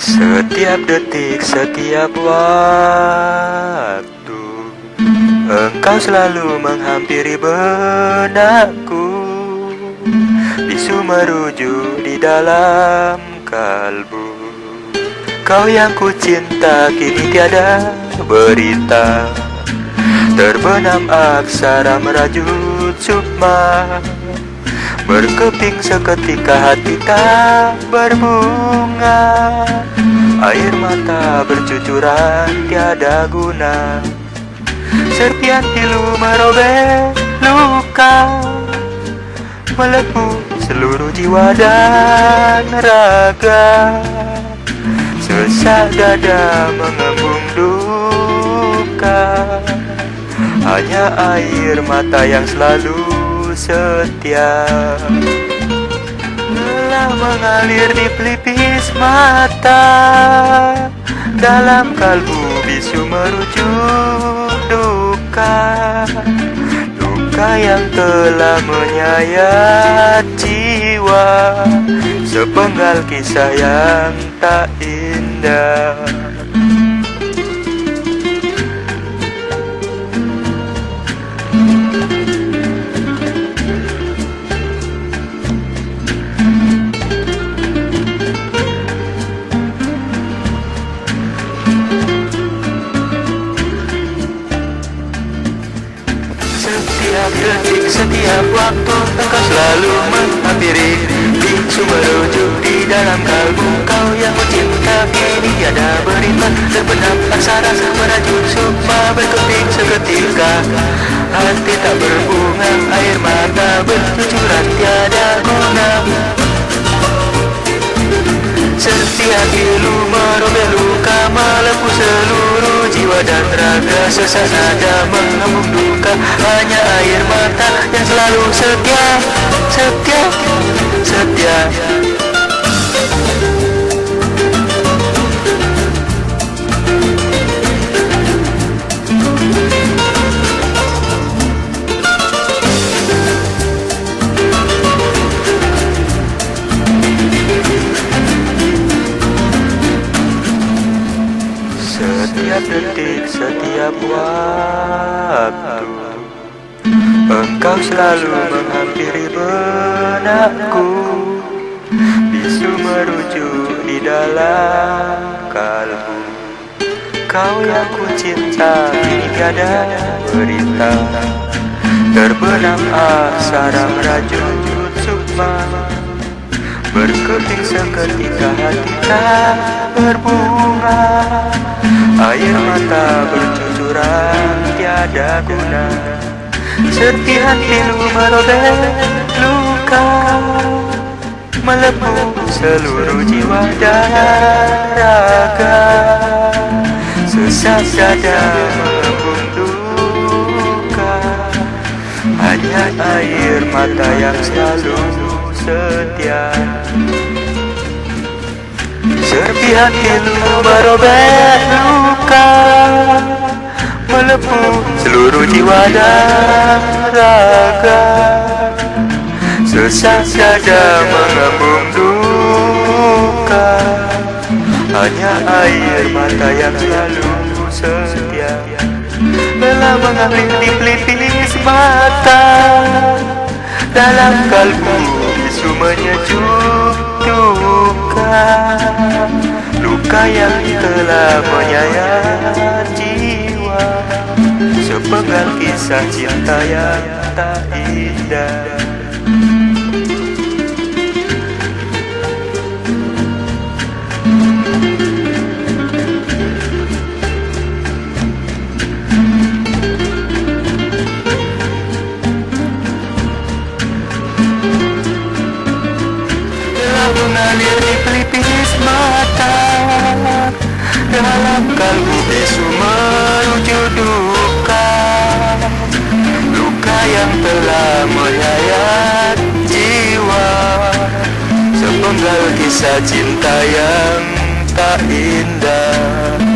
Setiap detik, setiap waktu Engkau selalu menghampiri benakku. Bisu merujuk di dalam kalbu. Kau yang ku cinta kini tiada berita. Terbenam aksara merajut sukma Berkeping seketika hati tak berbunga. Air mata bercucuran tiada guna. Serpian pilu merobek luka. Melepuh seluruh jiwa dan raga. Sesak dada mengembung duka. Hanya air mata yang selalu setia. Lelah mengalir di pelipis mata. Dalam kalbu bisu merujuk duka. Duka yang telah menyayat jiwa. Sepenggal kisah yang tak indah Detik, setiap waktu Engkau selalu menghampiri Bisu merujuk di dalam kalbu Kau yang mencinta kini ada berita Terbenam aksara merajut sukma Berkeping seketika Hati tak berbunga Air mata dan raga Sesak nada mengembung duka. Hanya air mata yang selalu setia Setia, setia. Setiap detik, setiap waktu Engkau selalu menghampiri benakku. Bisu merujuk di dalam kalbu. Kau yang ku cinta kini tiada berita. Terbenam aksara merajut sukma Berkeping seketika hati tak berbunga Air mata bercucuran tiada guna. Serpihan pilu merobek luka Melepuh seluruh jiwa dan raga. Sesak dada mengembung duka. Hanya air mata yang selalu setia. Serpihan pilu merobek luka Melepuh seluruh jiwa dan raga. Sesak dada mengembung duka Hanya air mata yang selalu setia. Lelah mengalir di pelipis mata Dalam kalbu bisu menyejuk duka Luka yang telah menyayat jiwa. Sepenggal kisah cinta yang tak indah kisah cinta yang tak indah